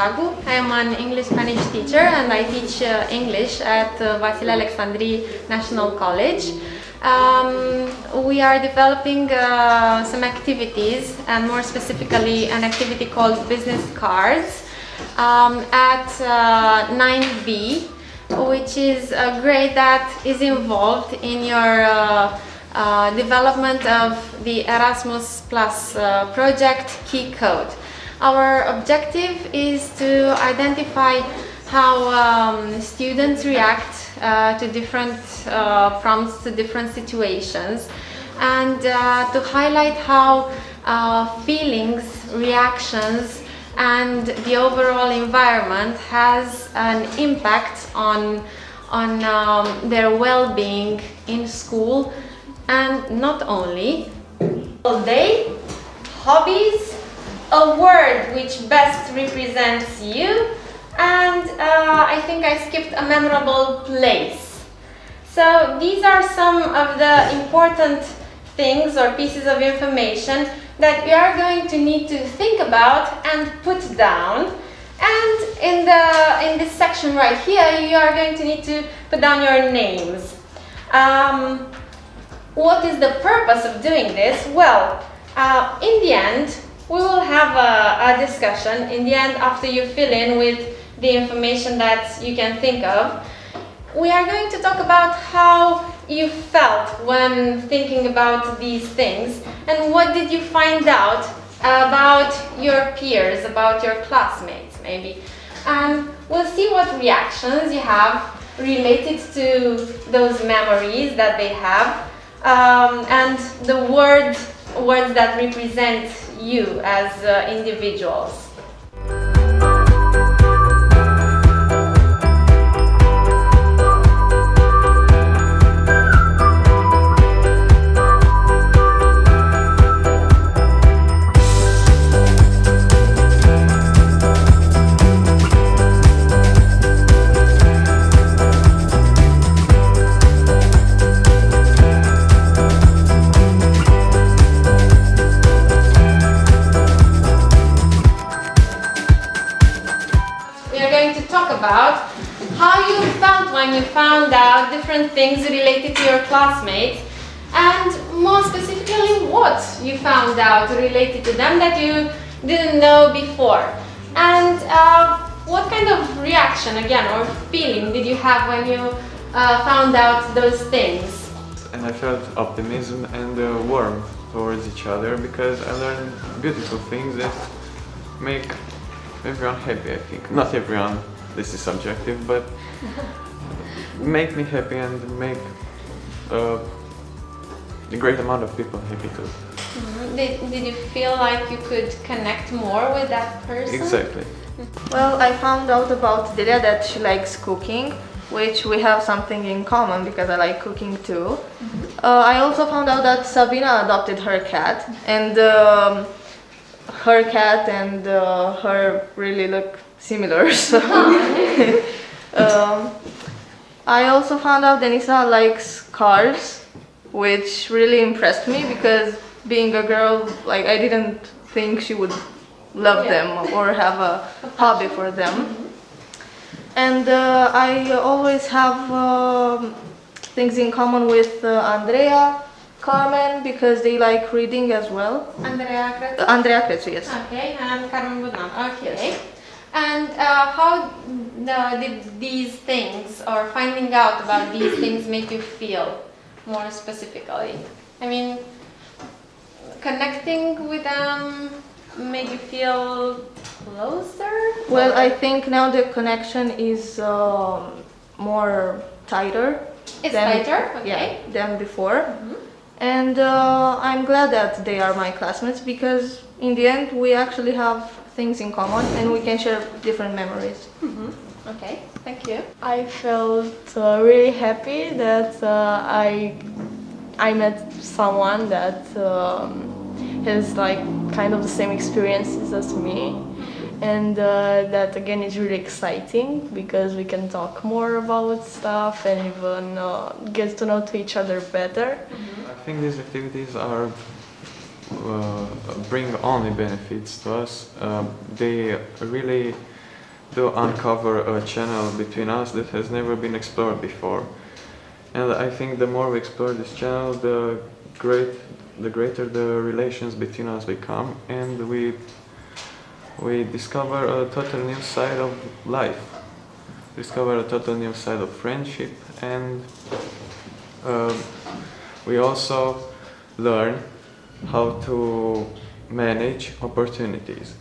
I am an English-Spanish teacher and I teach uh, English at uh, Vasile Alecsandri National College. Um, we are developing uh, some activities and more specifically an activity called business cards um, at 9B which is a grade that is involved in your uh, uh, development of the Erasmus Plus uh, project Key Code. Our objective is to identify how um, students react uh, to different uh, prompts, to different situations and uh, to highlight how feelings, reactions and the overall environment has an impact on, on um, their well-being in school and not only. All day, hobbies, a word which best represents you and uh, I think I skipped a memorable place. So these are some of the important things or pieces of information that we are going to need to think about and put down. And in, the, in this section right here, you are going to need to put down your names. Um, what is the purpose of doing this? Well, uh, in the end, we will have a, a discussion. In the end, after you fill in with the information that you can think of, we are going to talk about how you felt when thinking about these things and what did you find out about your peers, about your classmates maybe. And we'll see what reactions you have related to those memories that they have um, and the words, words that represent you as uh, uh, you found out different things related to your classmates and more specifically what you found out related to them that you didn't know before. And uh, what kind of reaction again or feeling did you have when you uh, found out those things? And I felt optimism and uh, warmth towards each other because I learned beautiful things that make everyone happy I think. Not everyone, this is subjective, but make me happy and make uh, a great amount of people happy too. Mm -hmm. Did, did you feel like you could connect more with that person? Exactly. Well, I found out about Delia that she likes cooking, which we have something in common because I like cooking too. Mm -hmm. uh, I also found out that Sabina adopted her cat and um, her cat and uh, her really look similar. So um, I also found out Denisa likes cars, which really impressed me because being a girl, like I didn't think she would love yeah. them or have a hobby for them. And uh, I always have um, things in common with uh, Andrea, Carmen, because they like reading as well. Andrea Crețu? Andrea Crețu, yes. Okay, and Carmen Budnan. Okay. Yes. And uh, how uh, did these things or finding out about these things make you feel more specifically? I mean, connecting with them made you feel closer? Well, I think now the connection is um, more tighter. It's than, tighter? Okay. Yeah, than before. Mm -hmm. And uh, I'm glad that they are my classmates because in the end we actually have things in common and we can share different memories. Mm -hmm. Okay, thank you. I felt uh, really happy that uh, I I met someone that um, has like kind of the same experiences as me and uh, that again is really exciting because we can talk more about stuff and even uh, get to know to each other better. I think these activities are uh, bring only benefits to us. Uh, they really do uncover a channel between us that has never been explored before. And I think the more we explore this channel, the great, the greater the relations between us become, and we we discover a total new side of life. Discover a total new side of friendship, and um, we also learn how to manage opportunities